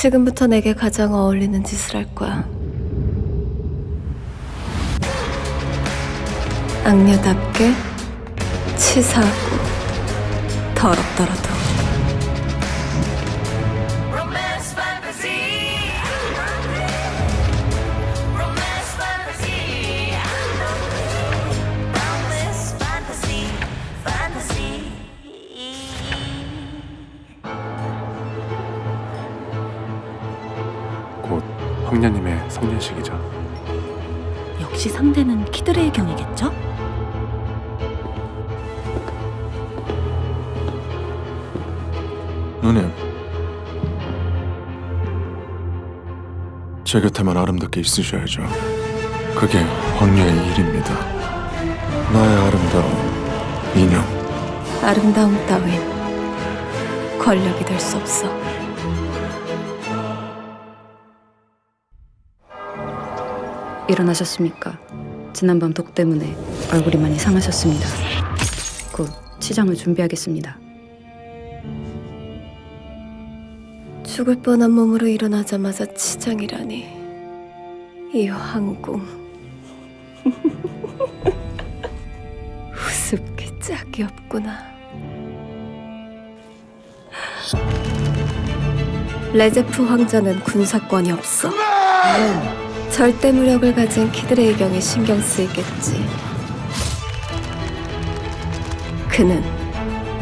지금부터 내게 가장 어울리는 짓을 할 거야. 악녀답게 치사하고 더럽더라도. 황녀님의 성년식이죠. 역시 상대는 키드레의 경이겠죠? 누님 제 곁에만 아름답게 있으셔야죠 그게 황녀의 일입니다 나의 아름다운 인형 아름다움 따윈 권력이 될 수 없어. 일어나셨습니까? 지난밤 독 때문에 얼굴이 많이 상하셨습니다. 곧 치장을 준비하겠습니다. 죽을 뻔한 몸으로 일어나자마자 치장이라니. 이 황궁. 우습게 짝이 없구나. 레제프 황자는 군사권이 없어. 절대 무력을 가진 키드레의 경에 신경 쓰이겠지. 그는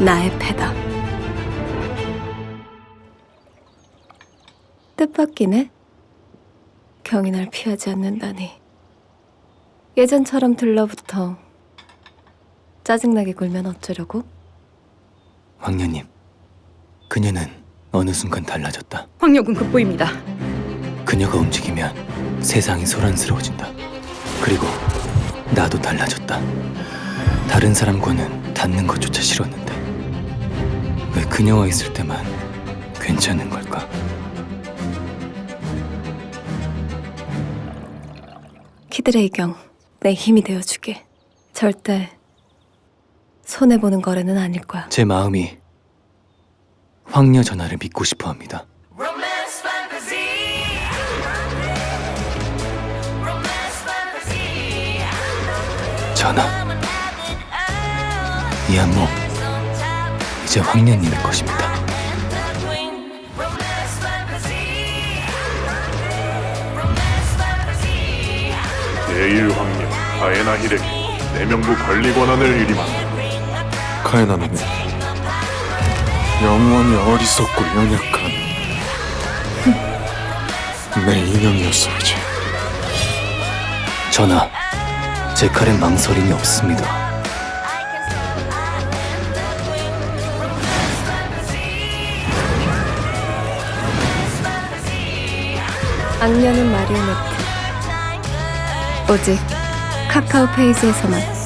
나의 패다. 뜻밖이네. 경이 날 피하지 않는다니. 예전처럼 들러붙어 짜증나게 굴면 어쩌려고? 황녀님, 그녀는 어느 순간 달라졌다. 황녀군 급보입니다. 그녀가 움직이면 세상이 소란스러워진다. 그리고 나도 달라졌다. 다른 사람과는 닿는 것조차 싫었는데 왜 그녀와 있을 때만 괜찮은 걸까? 키드레이 경, 내 힘이 되어주게. 절대 손해보는 거래는 아닐 거야. 제 마음이 황녀 전하를 믿고 싶어 합니다. 전하. 이 안목 이제 황녀님의 것입니다. 제1 황녀 가에나 히레기 내명부 관리 권한을 위임한다. 카에나 누님 영원히 어리석고 연약한 내 인형이었어야지 전하, 제 칼엔 망설임이 없습니다. 악녀는 마리오네트. 오직 카카오 페이지에서만.